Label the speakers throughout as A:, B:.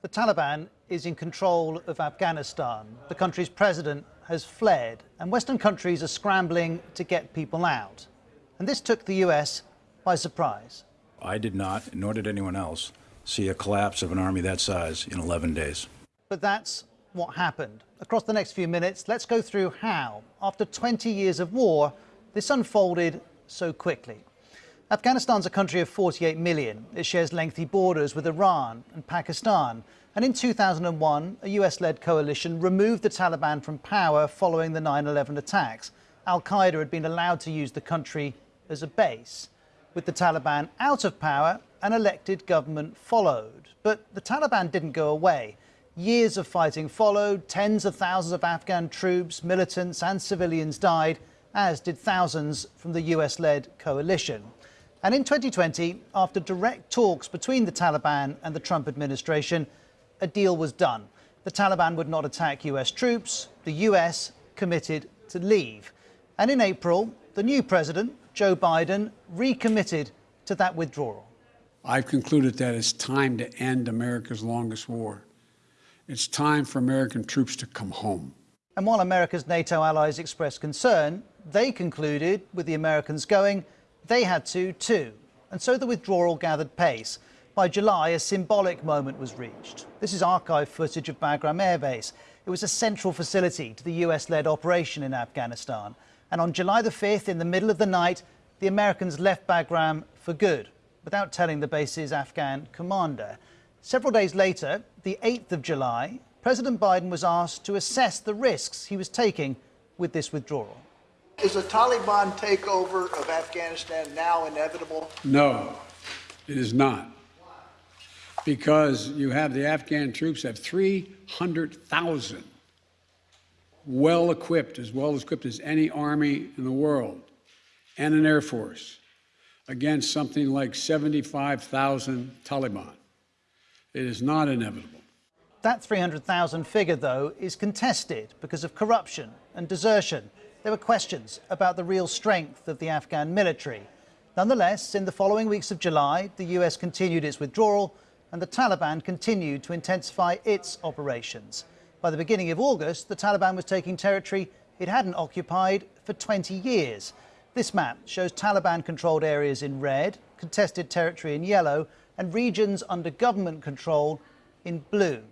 A: The Taliban is in control of Afghanistan. The country's president has fled, and Western countries are scrambling to get people out. And this took the US by surprise.
B: I did not, nor did anyone else, see a collapse of an army that size in 11 days.
A: But that's what happened. Across the next few minutes, let's go through how, after 20 years of war, this unfolded so quickly. Afghanistan's a country of 48 million. It shares lengthy borders with Iran and Pakistan. And in 2001, a US-led coalition removed the Taliban from power following the 9-11 attacks. Al-Qaeda had been allowed to use the country as a base. With the Taliban out of power, an elected government followed. But the Taliban didn't go away. Years of fighting followed, tens of thousands of Afghan troops, militants and civilians died, as did thousands from the US-led coalition. And in 2020, after direct talks between the Taliban and the Trump administration, a deal was done. The Taliban would not attack US troops. The US committed to leave. And in April, the new president, Joe Biden, recommitted to that withdrawal.
C: I've concluded that it's time to end America's longest war. It's time for American troops to come home.
A: And while America's NATO allies expressed concern, they concluded, with the Americans going, they had to too, and so the withdrawal gathered pace. By July, a symbolic moment was reached. This is archive footage of Bagram Air Base. It was a central facility to the US-led operation in Afghanistan. And on July the 5th, in the middle of the night, the Americans left Bagram for good, without telling the base's Afghan commander. Several days later, the 8th of July, President Biden was asked to assess the risks he was taking with this withdrawal.
D: Is a Taliban takeover of Afghanistan now inevitable?
C: No, it is not. Because you have the Afghan troops have 300,000 well equipped, as well equipped as any army in the world, and an air force against something like 75,000 Taliban. It is not inevitable.
A: That 300,000 figure, though, is contested because of corruption and desertion there were questions about the real strength of the Afghan military. Nonetheless, in the following weeks of July, the US continued its withdrawal and the Taliban continued to intensify its operations. By the beginning of August, the Taliban was taking territory it hadn't occupied for 20 years. This map shows Taliban-controlled areas in red, contested territory in yellow, and regions under government control in blue.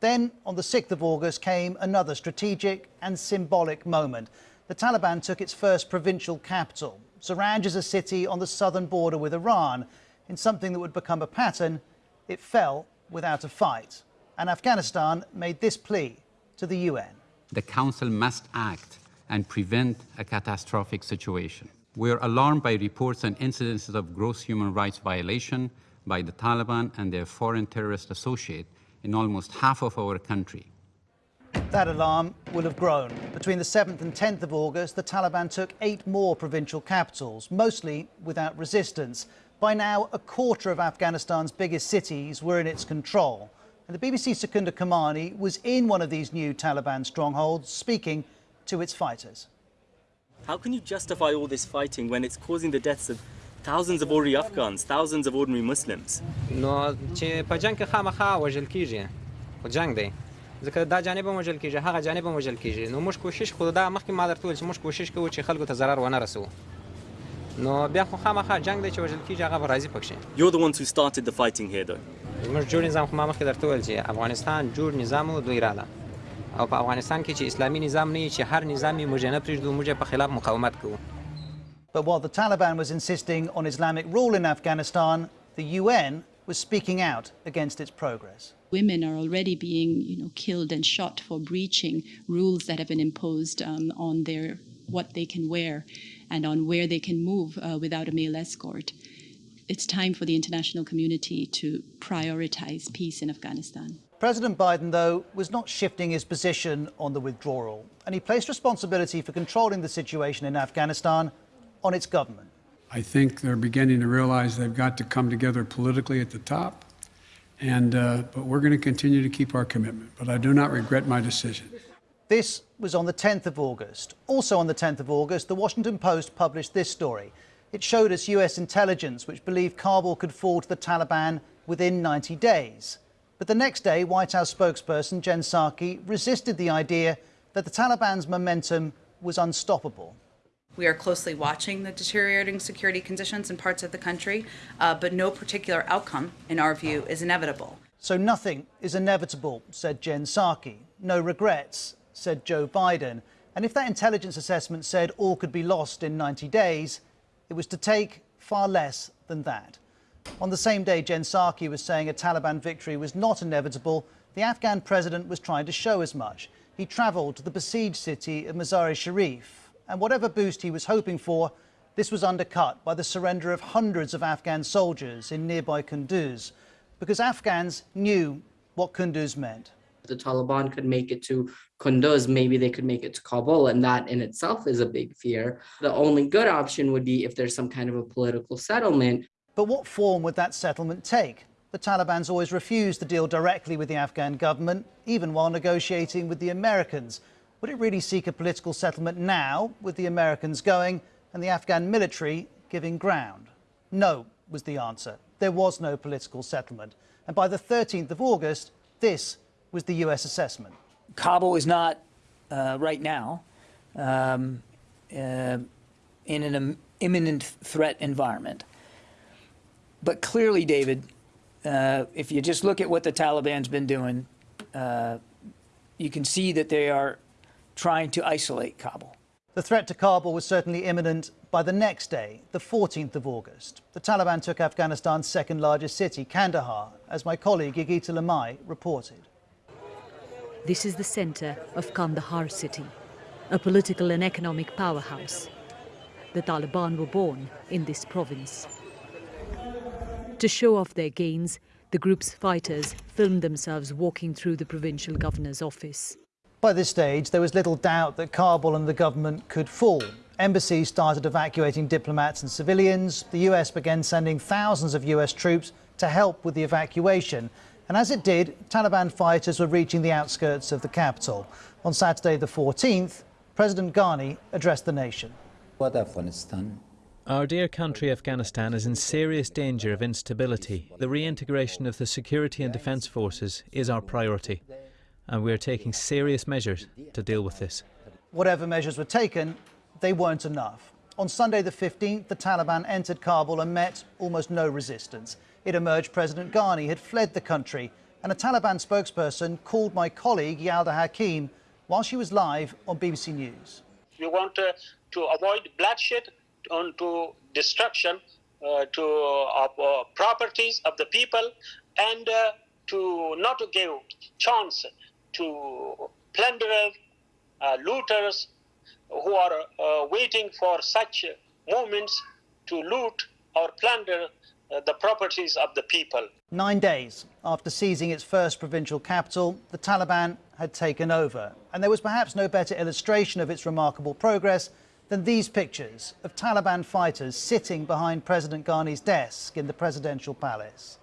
A: Then, on the 6th of August, came another strategic and symbolic moment the Taliban took its first provincial capital. Zaranj is a city on the southern border with Iran. In something that would become a pattern, it fell without a fight. And Afghanistan made this plea to the UN.
E: The Council must act and prevent a catastrophic situation. We are alarmed by reports and incidences of gross human rights violation by the Taliban and their foreign terrorist associate in almost half of our country.
A: That alarm will have grown. Between the 7th and 10th of August, the Taliban took eight more provincial capitals, mostly without resistance. By now, a quarter of Afghanistan's biggest cities were in its control. And the BBC Secunda Kermani was in one of these new Taliban strongholds, speaking to its fighters.
F: How can you justify all this fighting when it's causing the deaths of thousands of ordinary Afghans, thousands of ordinary Muslims?
G: No, ځکه دا جانب هم وژل کیږي هغه جانب هم وژل کیږي. نو موږ کوشش خو دا مخکې ما درته ویل چې موږ کوشش کوو چې خلکو ته ضرر ونه رسوو. نو بیا خو خامخا جنگ دی چې وژل کیږي هغه به راځي پکښې
F: You're the ones who started the fighting here though.
G: موږ جوړ نظام خو ما مخکې درته ویل چې افغانستان جوړ نظام دوی رااله او په افغانستان کې چې اسلامي نظام نه چې هر نظام موږ نه پرېږدو موږ په خلاف مقاومت کوو.
A: But while the Taliban was insisting on Islamic rule in Afghanistan, the UN was speaking out against its progress.
H: Women are already being, you know, killed and shot for breaching rules that have been imposed um, on their what they can wear and on where they can move uh, without a male escort. It's time for the international community to prioritize peace in Afghanistan.
A: President Biden, though, was not shifting his position on the withdrawal, and he placed responsibility for controlling the situation in Afghanistan on its government.
C: I think they're beginning to realize they've got to come together politically at the top. And, uh, but we're going to continue to keep our commitment. But I do not regret my decision.
A: This was on the 10th of August. Also on the 10th of August, the Washington Post published this story. It showed us US intelligence which believed Kabul could fall to the Taliban within 90 days. But the next day, White House spokesperson Jen Psaki resisted the idea that the Taliban's momentum was unstoppable.
I: We are closely watching the deteriorating security conditions in parts of the country, uh, but no particular outcome, in our view, is inevitable.
A: So nothing is inevitable, said Jen Psaki. No regrets, said Joe Biden. And if that intelligence assessment said all could be lost in 90 days, it was to take far less than that. On the same day Jen Psaki was saying a Taliban victory was not inevitable, the Afghan president was trying to show as much. He travelled to the besieged city of Mazar-e Sharif, and whatever boost he was hoping for, this was undercut by the surrender of hundreds of Afghan soldiers in nearby Kunduz because Afghans knew what Kunduz meant.
J: The Taliban could make it to Kunduz, maybe they could make it to Kabul, and that in itself is a big fear. The only good option would be if there's some kind of a political settlement.
A: But what form would that settlement take? The Taliban's always refused to deal directly with the Afghan government, even while negotiating with the Americans. Would it really seek a political settlement now, with the Americans going and the Afghan military giving ground? No, was the answer there was no political settlement. And by the 13th of August, this was the US assessment.
K: Kabul is not, uh, right now, um, uh, in an imminent threat environment. But clearly, David, uh, if you just look at what the Taliban's been doing, uh, you can see that they are trying to isolate Kabul.
A: The threat to Kabul was certainly imminent by the next day, the 14th of August. The Taliban took Afghanistan's second largest city, Kandahar, as my colleague Yogita Limaye reported.
L: This is the center of Kandahar city, a political and economic powerhouse. The Taliban were born in this province. To show off their gains, the group's fighters filmed themselves walking through the provincial governor's office.
A: By this stage, there was little doubt that Kabul and the government could fall. Embassies started evacuating diplomats and civilians. The US began sending thousands of US troops to help with the evacuation. And as it did, Taliban fighters were reaching the outskirts of the capital. On Saturday, the 14th, President Ghani addressed the nation.
M: Our dear country, Afghanistan, is in serious danger of instability. The reintegration of the security and defence forces is our priority and we are taking serious measures to deal with this.
A: Whatever measures were taken, they weren't enough. On Sunday the 15th, the Taliban entered Kabul and met almost no resistance. It emerged President Ghani had fled the country, and a Taliban spokesperson called my colleague Yalda Hakim while she was live on BBC News.
N: We want uh, to avoid bloodshed and to destruction uh, to uh, uh, properties of the people and uh, to not give chance to plunderers, uh, looters who are uh, waiting for such moments to loot or plunder uh, the properties of the people.
A: Nine days after seizing its first provincial capital, the Taliban had taken over. And there was perhaps no better illustration of its remarkable progress than these pictures of Taliban fighters sitting behind President Ghani's desk in the presidential palace.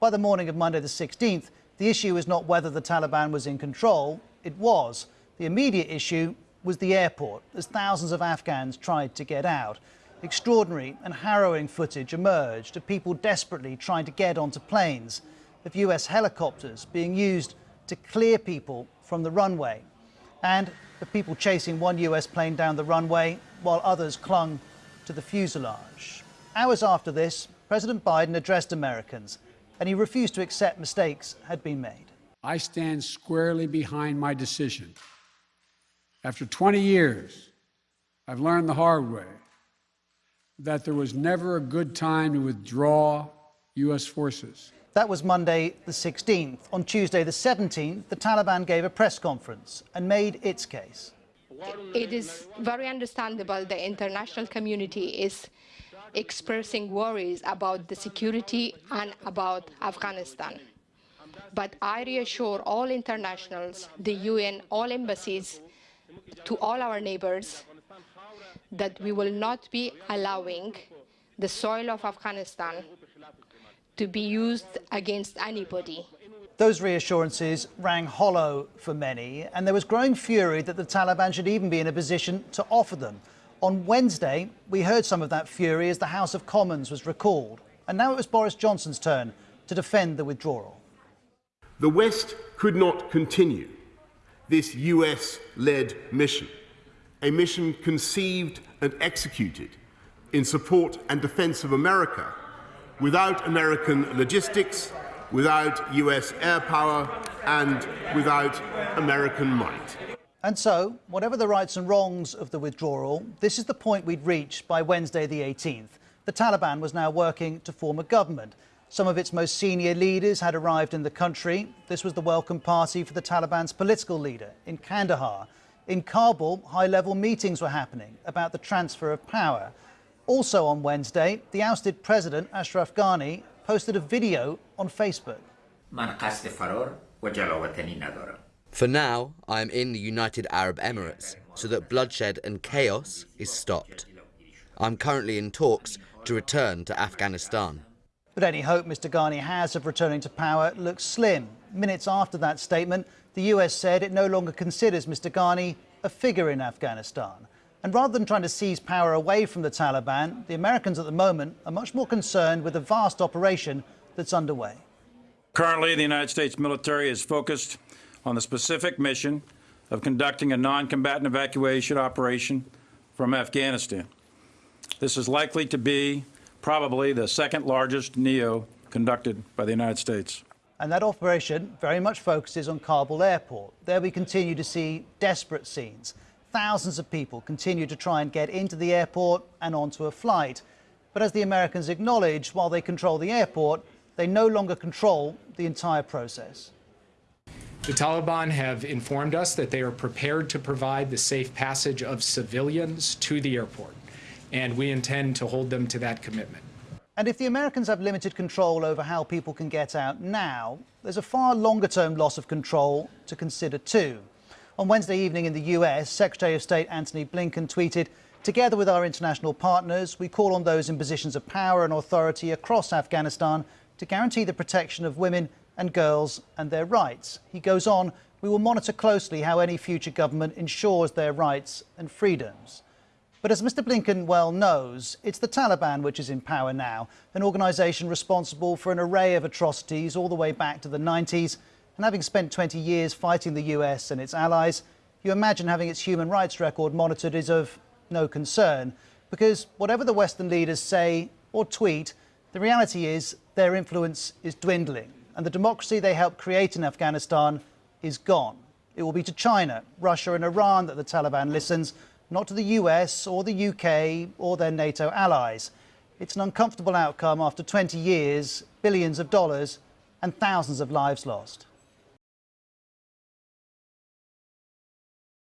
A: By the morning of Monday the 16th, the issue is not whether the Taliban was in control, it was. The immediate issue was the airport, as thousands of Afghans tried to get out. Extraordinary and harrowing footage emerged of people desperately trying to get onto planes, of US helicopters being used to clear people from the runway, and of people chasing one US plane down the runway while others clung to the fuselage. Hours after this, President Biden addressed Americans and he refused to accept mistakes had been made.
C: I stand squarely behind my decision. After 20 years, I've learned the hard way that there was never a good time to withdraw U.S. forces.
A: That was Monday the 16th. On Tuesday the 17th, the Taliban gave a press conference and made its case.
O: It is very understandable the international community is expressing worries about the security and about Afghanistan. But I reassure all internationals, the UN, all embassies, to all our neighbors, that we will not be allowing the soil of Afghanistan to be used against anybody.
A: Those reassurances rang hollow for many, and there was growing fury that the Taliban should even be in a position to offer them. On Wednesday, we heard some of that fury as the House of Commons was recalled. And now it was Boris Johnson's turn to defend the withdrawal.
P: The West could not continue this US led mission, a mission conceived and executed in support and defense of America without American logistics, without US air power, and without American might.
A: And so, whatever the rights and wrongs of the withdrawal, this is the point we'd reached by Wednesday the 18th. The Taliban was now working to form a government. Some of its most senior leaders had arrived in the country. This was the welcome party for the Taliban's political leader in Kandahar. In Kabul, high-level meetings were happening about the transfer of power. Also on Wednesday, the ousted president, Ashraf Ghani, posted a video on Facebook.
Q: For now, I am in the United Arab Emirates so that bloodshed and chaos is stopped. I'm currently in talks to return to Afghanistan.
A: But any hope Mr Ghani has of returning to power looks slim. Minutes after that statement, the US said it no longer considers Mr Ghani a figure in Afghanistan. And rather than trying to seize power away from the Taliban, the Americans at the moment are much more concerned with the vast operation that's underway.
B: Currently, the United States military is focused on the specific mission of conducting a non-combatant evacuation operation from Afghanistan. This is likely to be probably the second largest NEO conducted by the United States.
A: And that operation very much focuses on Kabul airport. There we continue to see desperate scenes. Thousands of people continue to try and get into the airport and onto a flight. But as the Americans acknowledge, while they control the airport, they no longer control the entire process.
R: The Taliban have informed us that they are prepared to provide the safe passage of civilians to the airport and we intend to hold them to that commitment.
A: And if the Americans have limited control over how people can get out now, there's a far longer term loss of control to consider too. On Wednesday evening in the US, Secretary of State Antony Blinken tweeted, Together with our international partners, we call on those in positions of power and authority across Afghanistan to guarantee the protection of women and girls and their rights. He goes on, we will monitor closely how any future government ensures their rights and freedoms. But as Mr Blinken well knows, it's the Taliban which is in power now, an organisation responsible for an array of atrocities all the way back to the 90s. And having spent 20 years fighting the US and its allies, you imagine having its human rights record monitored is of no concern. Because whatever the Western leaders say or tweet, the reality is their influence is dwindling. And the democracy they helped create in Afghanistan is gone. It will be to China, Russia and Iran that the Taliban listens not to the US or the UK or their NATO allies. It's an uncomfortable outcome after 20 years, billions of dollars, and thousands of lives lost.